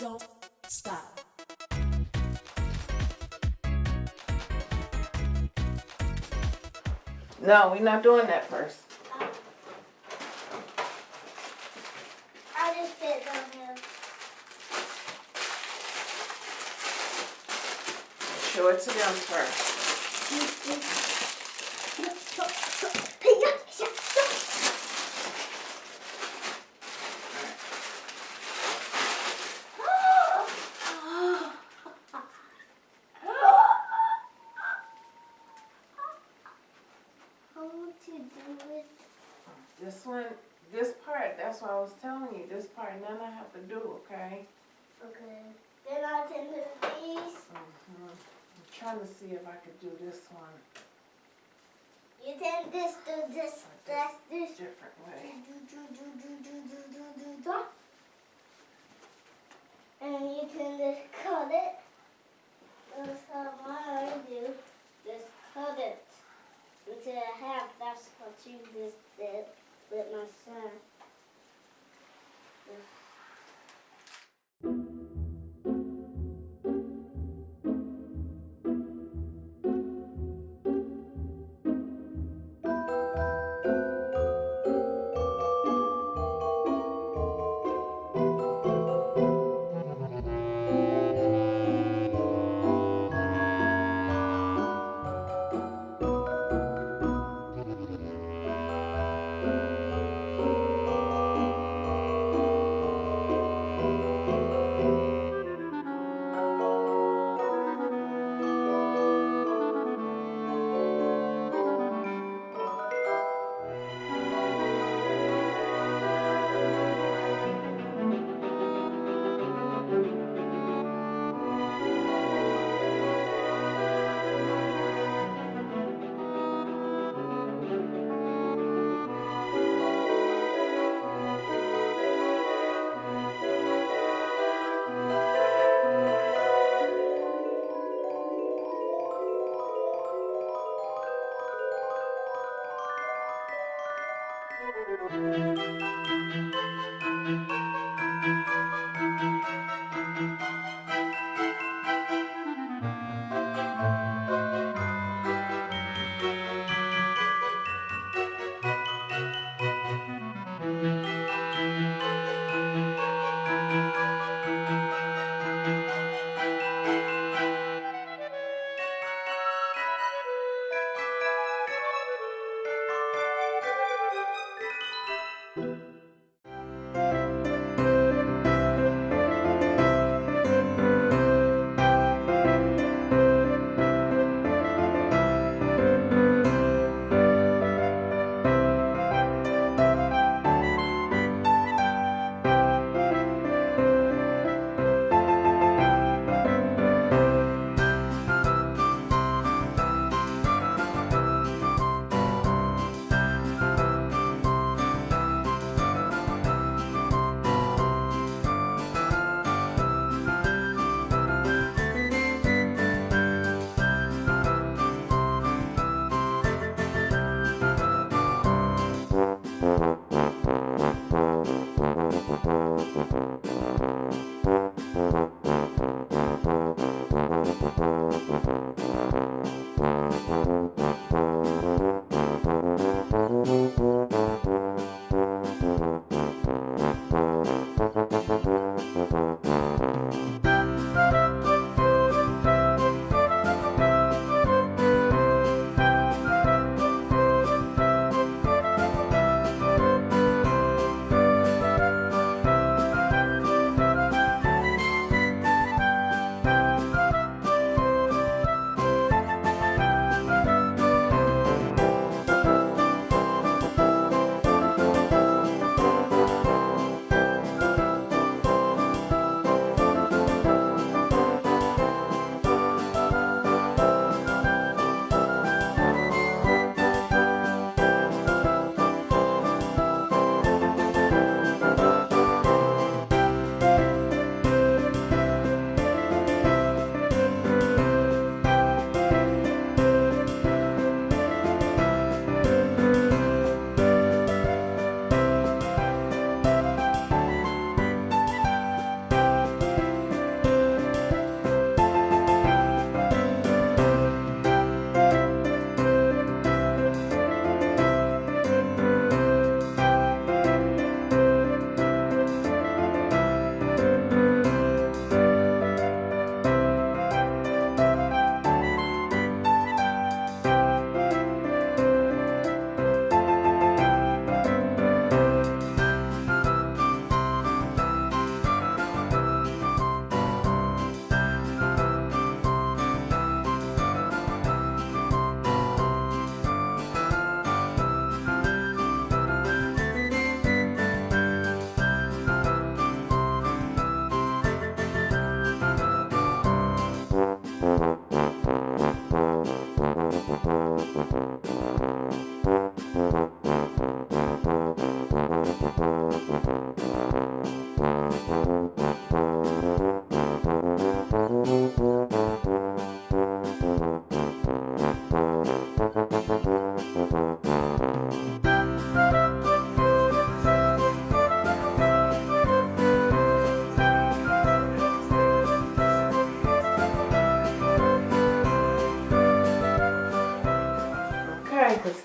don't stop. No, we're not doing that first. I just fit on him. Show it to them first. How would you do it? This one, this part, that's why I was telling you, this part, none I have to do, okay? Okay. Then I can do these. Mhm. I'm trying to see if I could do this one You can this, do this, that's this. different way. Música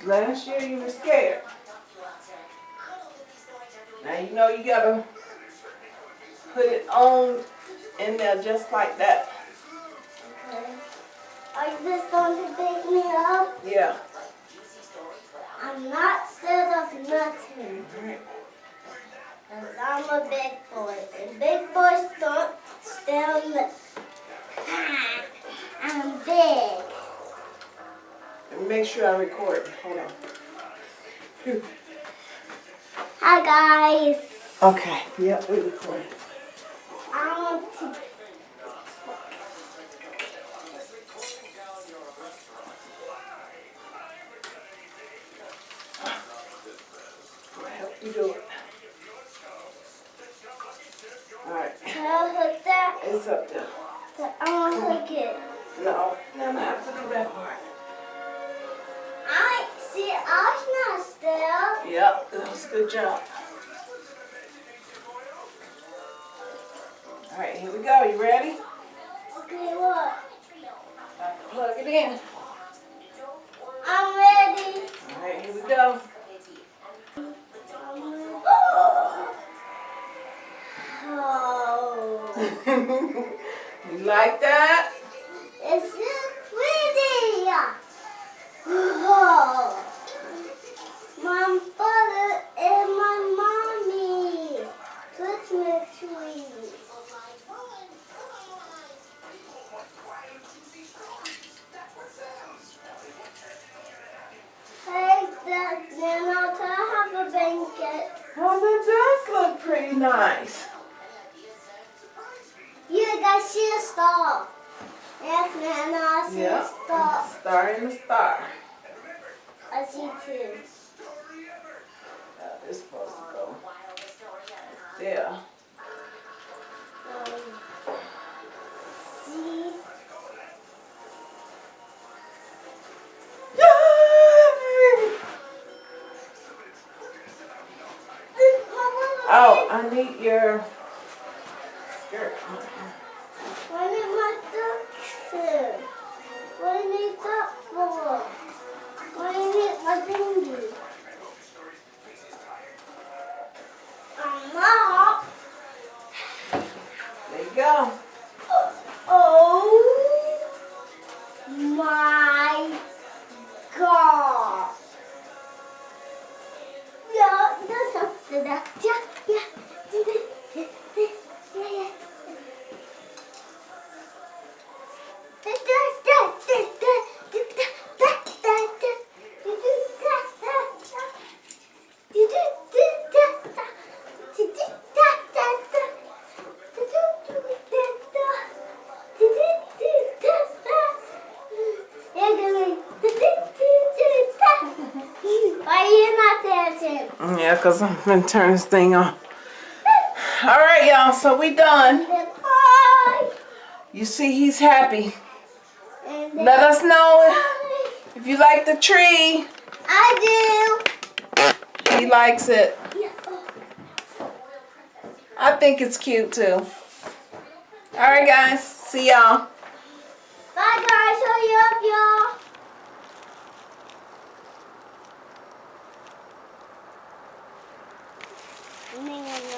Last year you were scared. Now you know you gotta put it on in there just like that. Okay. Are you just going to pick me up? Yeah. I'm not scared of nothing. Alright. Cause I'm a big boy. And big boys don't stand. I'm big. Make sure I record. Hold on. Hi guys. Okay. Yep, we record. I um, want to. You do it. Alright. Can I hook that? It's up there. I want to hook it. No. No, I have to do that part. See. I was not still. Yep. That was a good job. Alright, here we go. You ready? Okay, what? Plug it in. I'm ready. Alright, here we go. Oh. you like that? It's so pretty. Oh. My father and my mommy. Christmas tree. Hey, Dad, Nana, can I have a blanket? Oh, that does look nice. You guys see a star. Yes, Nana, I see Yeah. a star. Star in the star. I see two. Supposed to go there. I need your Yeah, because I'm going to turn this thing on. All right, y'all. So we done. You see, he's happy. Let us know if, you like the tree. I do. He likes it. I think it's cute too. All right, guys. See y'all. Bye, guys. Show you up, y'all.